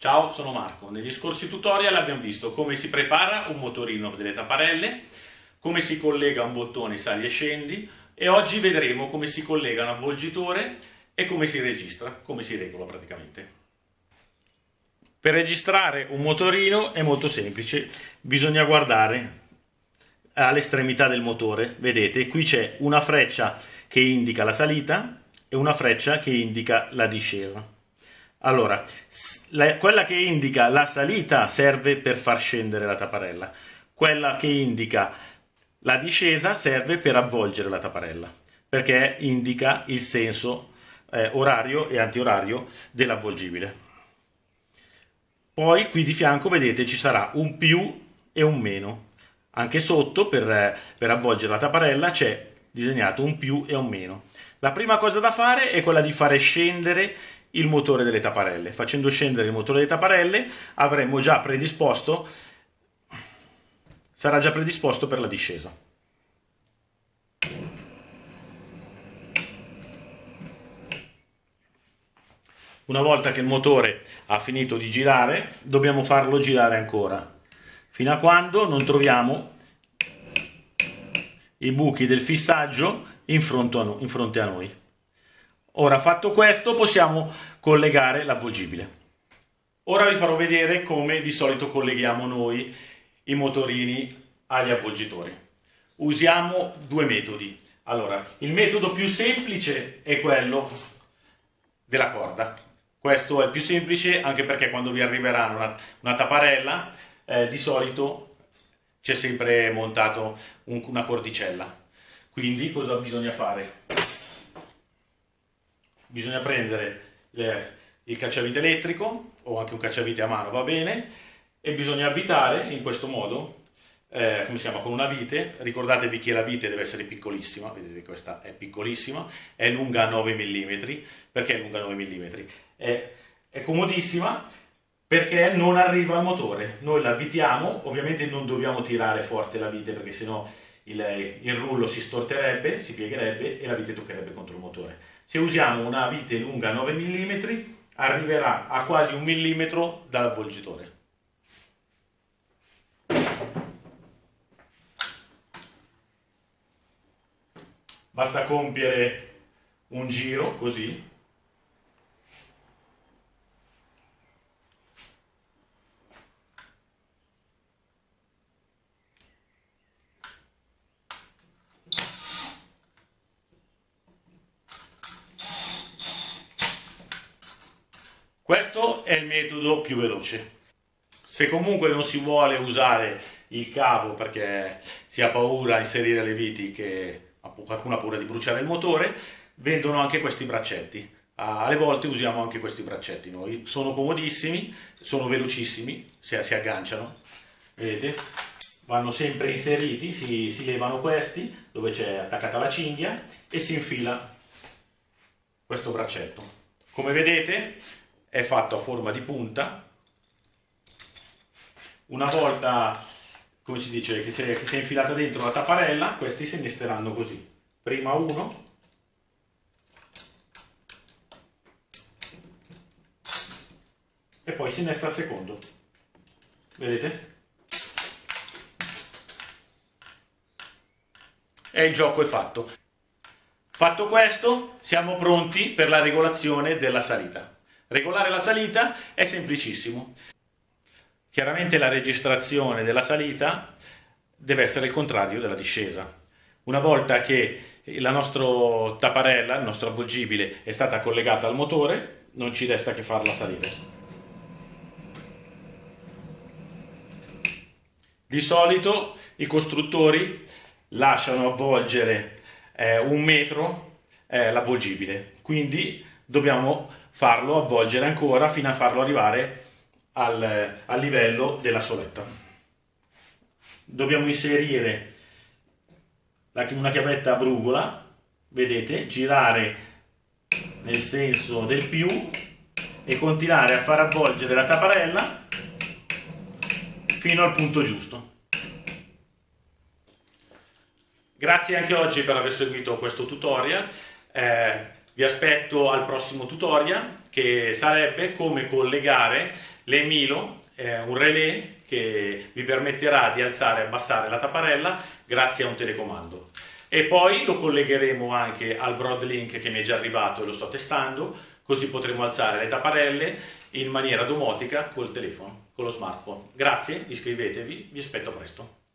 Ciao, sono Marco. Negli scorsi tutorial abbiamo visto come si prepara un motorino delle tapparelle, come si collega un bottone sali e scendi e oggi vedremo come si collega un avvolgitore e come si registra, come si regola praticamente. Per registrare un motorino è molto semplice, bisogna guardare all'estremità del motore, vedete qui c'è una freccia che indica la salita e una freccia che indica la discesa. Allora, la, quella che indica la salita serve per far scendere la tapparella, quella che indica la discesa serve per avvolgere la tapparella, perché indica il senso eh, orario e antiorario dell'avvolgibile. Poi qui di fianco vedete ci sarà un più e un meno. Anche sotto per, per avvolgere la tapparella c'è disegnato un più e un meno. La prima cosa da fare è quella di fare scendere il motore delle tapparelle. Facendo scendere il motore delle tapparelle avremo già predisposto, sarà già predisposto per la discesa. Una volta che il motore ha finito di girare, dobbiamo farlo girare ancora, fino a quando non troviamo i buchi del fissaggio in fronte a noi. Ora fatto questo possiamo collegare l'avvolgibile. Ora vi farò vedere come di solito colleghiamo noi i motorini agli avvolgitori. Usiamo due metodi. Allora, il metodo più semplice è quello della corda. Questo è il più semplice anche perché quando vi arriverà una, una tapparella eh, di solito c'è sempre montato un, una cordicella. Quindi cosa bisogna fare? Bisogna prendere le, il cacciavite elettrico o anche un cacciavite a mano va bene e bisogna avvitare in questo modo eh, come si chiama, con una vite, ricordatevi che la vite deve essere piccolissima, vedete questa è piccolissima, è lunga 9 mm, perché è lunga 9 mm? È, è comodissima perché non arriva al motore, noi la avvitiamo, ovviamente non dobbiamo tirare forte la vite perché sennò il, il rullo si storterebbe, si piegherebbe e la vite toccherebbe contro il motore. Se usiamo una vite lunga 9 mm arriverà a quasi un millimetro dall'avvolgitore. Basta compiere un giro così Questo è il metodo più veloce. Se comunque non si vuole usare il cavo perché si ha paura a inserire le viti che qualcuno ha paura di bruciare il motore, vendono anche questi braccetti. Alle volte usiamo anche questi braccetti noi. Sono comodissimi, sono velocissimi, si, si agganciano, vedete? Vanno sempre inseriti, si, si levano questi, dove c'è attaccata la cinghia, e si infila questo braccetto. Come vedete è fatto a forma di punta. Una volta come si dice che si, è, che si è infilata dentro la tapparella questi si innesteranno così. Prima uno. E poi si innesta il secondo. Vedete? E il gioco è fatto. Fatto questo siamo pronti per la regolazione della salita Regolare la salita è semplicissimo. Chiaramente la registrazione della salita deve essere il contrario della discesa. Una volta che la nostra tapparella, il nostro avvolgibile, è stata collegata al motore, non ci resta che farla salire. Di solito i costruttori lasciano avvolgere eh, un metro eh, l'avvolgibile, quindi dobbiamo farlo avvolgere ancora fino a farlo arrivare al, al livello della soletta. Dobbiamo inserire una chiavetta a brugola, vedete, girare nel senso del più e continuare a far avvolgere la tapparella fino al punto giusto. Grazie anche oggi per aver seguito questo tutorial. Eh, vi aspetto al prossimo tutorial che sarebbe come collegare L'Emilo è un relè che vi permetterà di alzare e abbassare la tapparella grazie a un telecomando. E poi lo collegheremo anche al Broadlink che mi è già arrivato e lo sto testando, così potremo alzare le tapparelle in maniera domotica col telefono, con lo smartphone. Grazie, iscrivetevi, vi aspetto presto.